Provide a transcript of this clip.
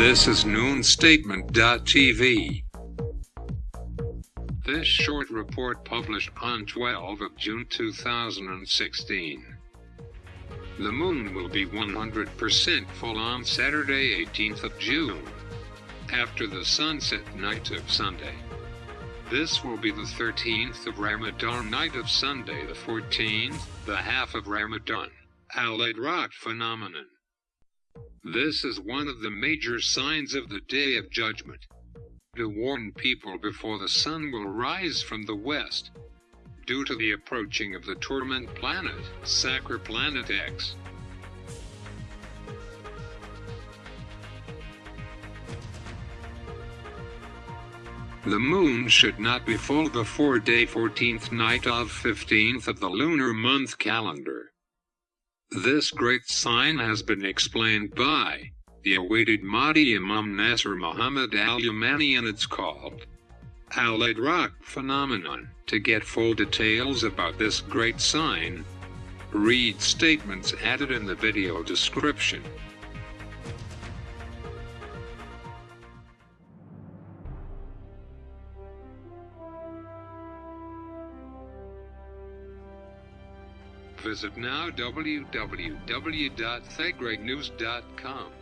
This is noonstatement.tv. This short report published on 12 of June 2016. The moon will be 100% full on Saturday 18th of June, after the sunset night of Sunday. This will be the 13th of Ramadan night of Sunday the 14th, the half of Ramadan, al Rock phenomenon. This is one of the major signs of the Day of Judgment. To warn people before the sun will rise from the west. Due to the approaching of the torment planet, Sacre Planet X. The moon should not be full before day 14th night of 15th of the lunar month calendar. This great sign has been explained by the awaited Mahdi Imam Nasser Muhammad al-Yamani and it's called al Rock phenomenon. To get full details about this great sign, read statements added in the video description. Visit now www.thegreatnews.com.